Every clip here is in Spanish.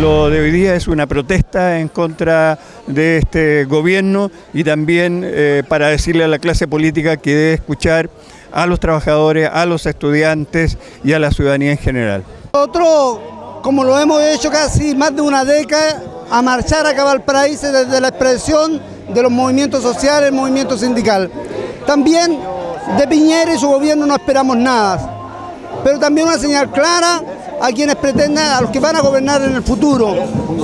Lo de hoy día es una protesta en contra de este gobierno y también eh, para decirle a la clase política que debe escuchar a los trabajadores, a los estudiantes y a la ciudadanía en general. Nosotros, como lo hemos hecho casi más de una década, a marchar acá a Valparaíso desde la expresión de los movimientos sociales, el movimiento sindical. También de Piñera y su gobierno no esperamos nada, pero también una señal clara a quienes pretenden, a los que van a gobernar en el futuro,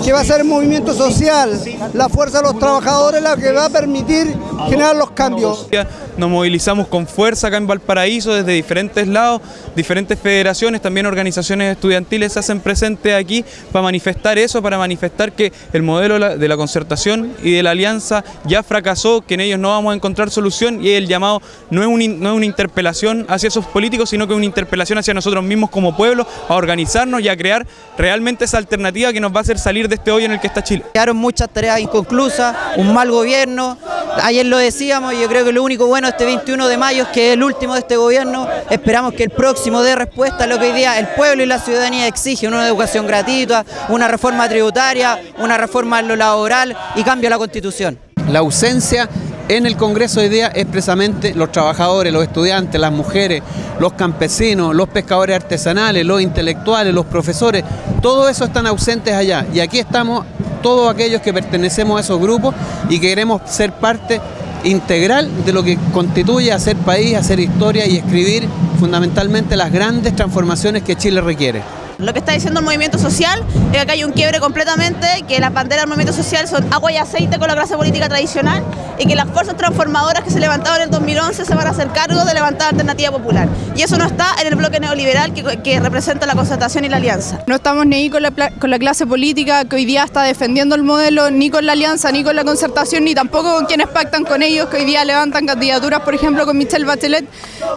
que va a ser el movimiento social, la fuerza de los trabajadores la que va a permitir generar los cambios. Nos movilizamos con fuerza acá en Valparaíso desde diferentes lados, diferentes federaciones, también organizaciones estudiantiles se hacen presentes aquí para manifestar eso, para manifestar que el modelo de la concertación y de la alianza ya fracasó, que en ellos no vamos a encontrar solución y el llamado no es, no es una interpelación hacia esos políticos, sino que es una interpelación hacia nosotros mismos como pueblo a organizarnos y a crear realmente esa alternativa que nos va a hacer salir de este hoyo en el que está Chile. Quedaron muchas tareas inconclusas, un mal gobierno, ayer lo decíamos y yo creo que lo único bueno de este 21 de mayo es que es el último de este gobierno, esperamos que el próximo dé respuesta a lo que hoy día el pueblo y la ciudadanía exigen, una educación gratuita, una reforma tributaria, una reforma en lo laboral y cambio a la constitución. La ausencia en el Congreso hoy día es precisamente los trabajadores, los estudiantes, las mujeres, los campesinos, los pescadores artesanales, los intelectuales, los profesores, todo eso están ausentes allá y aquí estamos todos aquellos que pertenecemos a esos grupos y queremos ser parte integral de lo que constituye hacer país, hacer historia y escribir fundamentalmente las grandes transformaciones que Chile requiere. Lo que está diciendo el movimiento social es que acá hay un quiebre completamente, que las banderas del movimiento social son agua y aceite con la clase política tradicional y que las fuerzas transformadoras que se levantaron en el 2011 se van a hacer cargo de levantar alternativa popular. Y eso no está en el bloque neoliberal que, representa la concertación y la alianza. No estamos ni ahí con la, con la clase política que hoy día está defendiendo el modelo, ni con la alianza, ni con la concertación, ni tampoco con quienes pactan con ellos, que hoy día levantan candidaturas, por ejemplo, con Michelle Bachelet,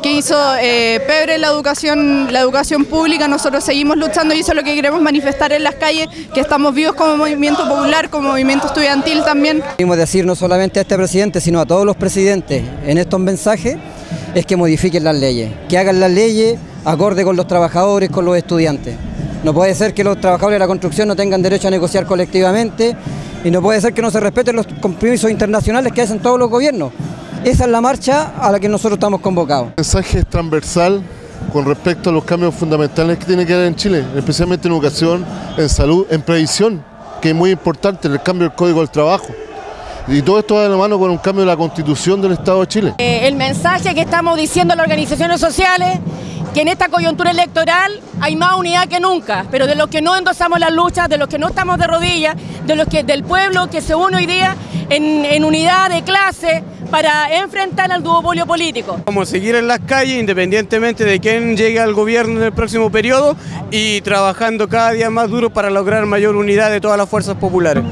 que hizo eh, pebre la educación, la educación pública. Nosotros seguimos luchando y eso es lo que queremos manifestar en las calles, que estamos vivos como movimiento popular, como movimiento estudiantil también. Queremos decir no solamente a este sino a todos los presidentes en estos mensajes, es que modifiquen las leyes, que hagan las leyes acorde con los trabajadores, con los estudiantes. No puede ser que los trabajadores de la construcción no tengan derecho a negociar colectivamente y no puede ser que no se respeten los compromisos internacionales que hacen todos los gobiernos. Esa es la marcha a la que nosotros estamos convocados. El mensaje es transversal con respecto a los cambios fundamentales que tiene que haber en Chile, especialmente en educación, en salud, en previsión, que es muy importante, en el cambio del Código del Trabajo. Y todo esto va de la mano con un cambio de la Constitución del Estado de Chile. Eh, el mensaje que estamos diciendo a las organizaciones sociales que en esta coyuntura electoral hay más unidad que nunca, pero de los que no endosamos las luchas, de los que no estamos de rodillas, de los que del pueblo que se une hoy día en, en unidad de clase, para enfrentar al duopolio político. Vamos a seguir en las calles independientemente de quién llegue al gobierno en el próximo periodo y trabajando cada día más duro para lograr mayor unidad de todas las fuerzas populares.